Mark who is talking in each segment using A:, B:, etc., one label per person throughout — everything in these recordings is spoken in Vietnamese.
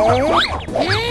A: Oh.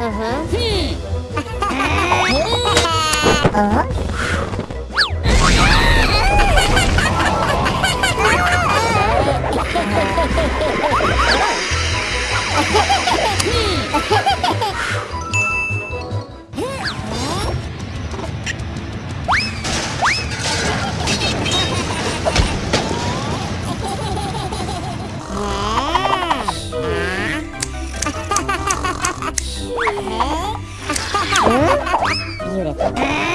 A: Uh-huh. 面白